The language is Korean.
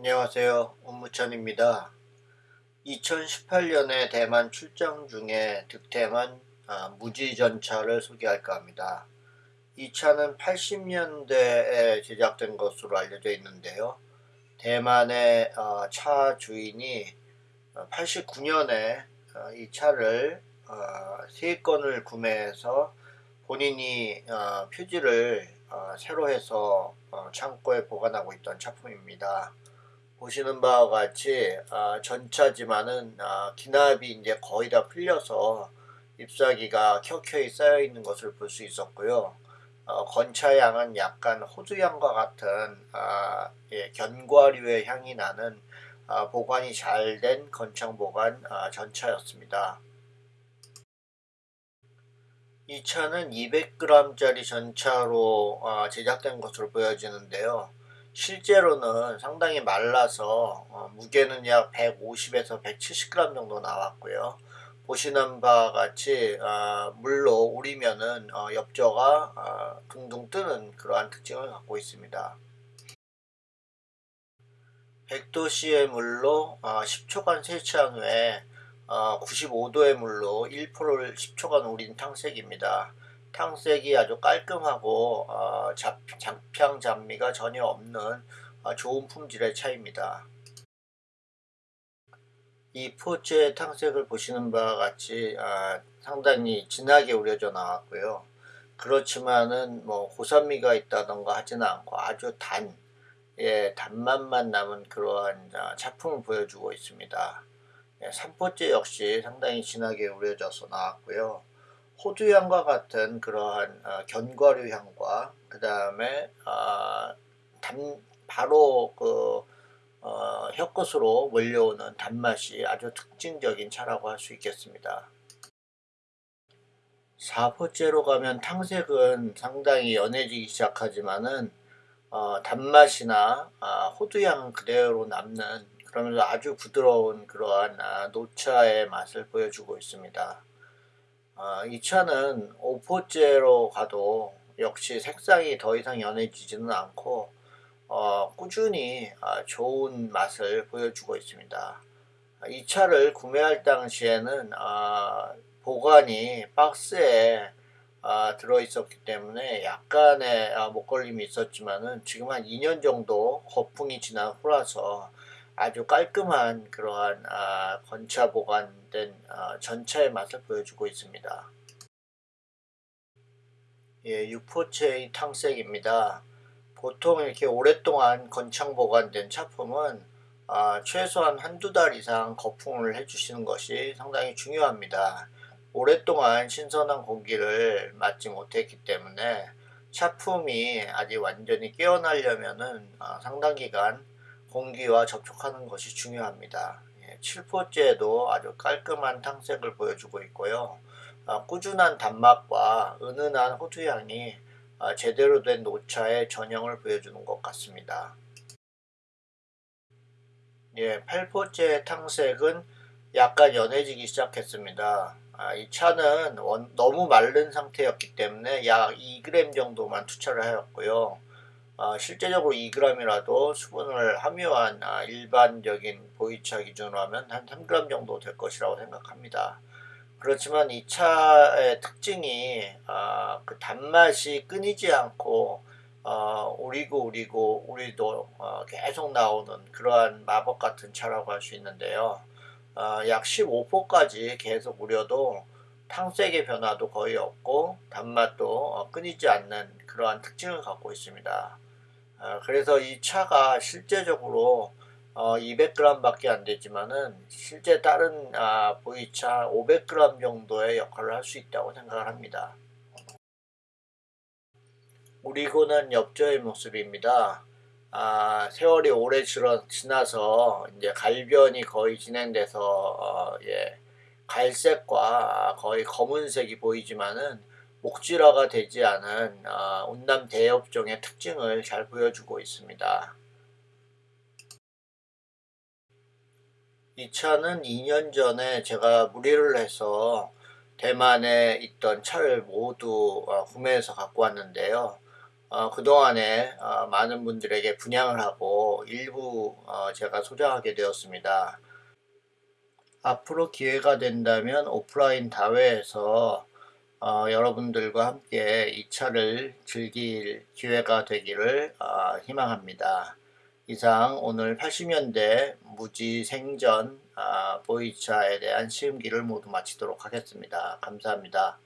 안녕하세요. 운무천입니다. 2018년에 대만 출장 중에 득템한 아, 무지전차를 소개할까 합니다. 이 차는 80년대에 제작된 것으로 알려져 있는데요. 대만의 어, 차 주인이 89년에 어, 이 차를 어, 3건을 구매해서 본인이 표지를 새로 해서 창고에 보관하고 있던 차품입니다. 보시는 바와 같이 아, 전차지만은 아, 기납이 이제 거의 다 풀려서 잎사귀가 켜켜이 쌓여 있는 것을 볼 수 있었고요. 어, 건차향은 약간 호두향과 같은 아, 예, 견과류의 향이 나는 아, 보관이 잘 된 건창 보관 아, 전차였습니다. 이 차는 200g짜리 전차로 아, 제작된 것으로 보여지는데요. 실제로는 상당히 말라서 어, 무게는 약 150에서 170g 정도 나왔고요. 보시는 바와 같이 어, 물로 우리면은 어, 엽저가 어, 둥둥 뜨는 그러한 특징을 갖고 있습니다. 100도씨의 물로 10초간 어, 세차한 후에 95도의 어, 물로 1%를 10초간 우린 탕색입니다. 탕색이 아주 깔끔하고 어, 잡, 장평 잡미가 전혀 없는 어, 좋은 품질의 차입니다. 이 포츠의 탕색을 보시는 바와 같이 아, 상당히 진하게 우려져 나왔고요. 그렇지만은 뭐 고산미가 있다던가 하지는 않고 아주 단, 예, 단맛만 남은 그러한 아, 차품을 보여주고 있습니다. 예, 3포째 역시 상당히 진하게 우려져서 나왔고요. 호두향과 같은 그러한 어, 견과류 향과 그 다음에 어, 바로 그 어, 혀끝으로 몰려오는 단맛이 아주 특징적인 차라고 할 수 있겠습니다. 4포째로 가면 탕색은 상당히 연해지기 시작하지만은 어, 단맛이나 아, 호두향 그대로 남는 그러면서 아주 부드러운 그러한 아, 노차의 맛을 보여주고 있습니다. 아, 이 차는 5포째로 가도 역시 색상이 더 이상 연해지지는 않고 어, 꾸준히 아, 좋은 맛을 보여주고 있습니다. 이 차를 구매할 당시에는 아, 보관이 박스에 아, 들어있었기 때문에 약간의 아, 목걸림이 있었지만은 지금 한 2년 정도 거풍이 지난 후라서 아주 깔끔한 그러한 아, 건차 보관된 아, 전차의 맛을 보여주고 있습니다. 예, 6포체의 탕색입니다. 보통 이렇게 오랫동안 건창 보관된 차품은 아, 최소한 한두 달 이상 거품을 해주시는 것이 상당히 중요합니다. 오랫동안 신선한 공기를 맞지 못했기 때문에 차품이 아직 완전히 깨어나려면 아, 상당 기간 공기와 접촉하는 것이 중요합니다. 7포째도 예, 아주 깔끔한 탕색을 보여주고 있고요. 아, 꾸준한 단맛과 은은한 호두향이 아, 제대로 된 노차의 전형을 보여주는 것 같습니다. 예, 8포째 탕색은 약간 연해지기 시작했습니다. 아, 이 차는 원, 너무 마른 상태였기 때문에 약 2g 정도만 투차를 하였고요. 어, 실제적으로 2g이라도 수분을 함유한 아, 일반적인 보이차 기준으로 하면 한 3g 정도 될 것이라고 생각합니다. 그렇지만 이 차의 특징이 어, 그 단맛이 끊이지 않고 어, 우리고 우리고 우리도 어, 계속 나오는 그러한 마법 같은 차라고 할 수 있는데요. 어, 약 15포까지 계속 우려도 탕색의 변화도 거의 없고 단맛도 어, 끊이지 않는 그러한 특징을 갖고 있습니다. 어, 그래서 이 차가 실제적으로 어, 200g 밖에 안 되지만은 실제 다른 아, 보이차 500g 정도의 역할을 할 수 있다고 생각을 합니다. 우리고는 엽저의 모습입니다. 아, 세월이 오래 지나서 이제 갈변이 거의 진행돼서 어, 예, 갈색과 거의 검은색이 보이지만은 목질화가 되지 않은 어, 운남 대엽종의 특징을 잘 보여주고 있습니다. 이 차는 2년 전에 제가 무리를 해서 대만에 있던 차를 모두 어, 구매해서 갖고 왔는데요. 어, 그동안에 어, 많은 분들에게 분양을 하고 일부 어, 제가 소장하게 되었습니다. 앞으로 기회가 된다면 오프라인 다회에서 어, 여러분들과 함께 이 차를 즐길 기회가 되기를 어, 희망합니다. 이상 오늘 80년대 무지 생전 아, 보이차에 대한 시음기를 모두 마치도록 하겠습니다. 감사합니다.